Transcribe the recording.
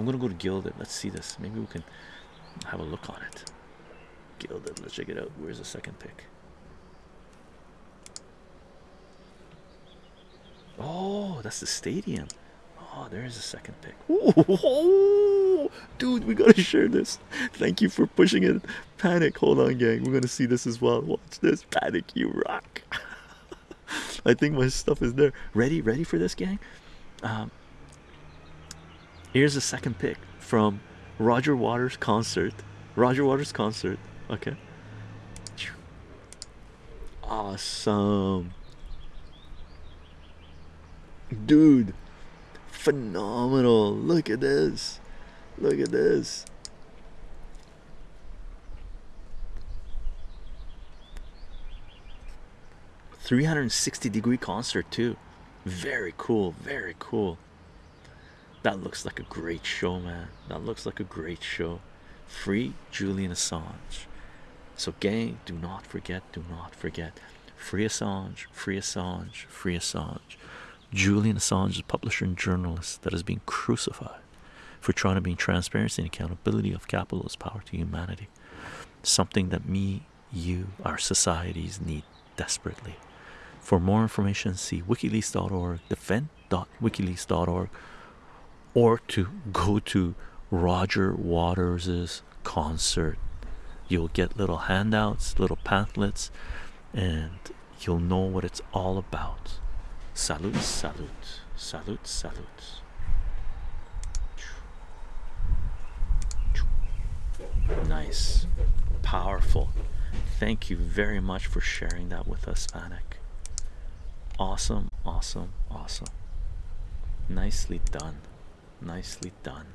I'm gonna go to Gilded. Let's see this. Maybe we can have a look on it. Gilded. Let's check it out. Where's the second pick? Oh, that's the stadium. Oh, there's a second pick. Ooh, dude, we gotta share this. Thank you for pushing it. Panic. Hold on, gang. We're gonna see this as well. Watch this. Panic, you rock. I think my stuff is there. Ready? Ready for this, gang? Um, here's the second pick from Roger Waters concert. Roger Waters concert. Okay. Awesome. Dude, phenomenal. Look at this. Look at this. Three hundred and sixty degree concert too. Very cool, very cool. That looks like a great show, man. That looks like a great show. Free Julian Assange. So, gang, do not forget, do not forget. Free Assange, free Assange, free Assange. Julian Assange is a publisher and journalist that has been crucified for trying to bring transparency and accountability of capitalist power to humanity. Something that me, you, our societies need desperately. For more information, see wikileaks.org, defend.wikileaks.org, or to go to Roger Waters's concert. You'll get little handouts, little pamphlets, and you'll know what it's all about. Salute, salute, salute, salute. Nice, powerful. Thank you very much for sharing that with us, Panic. Awesome, awesome, awesome. Nicely done. Nicely done.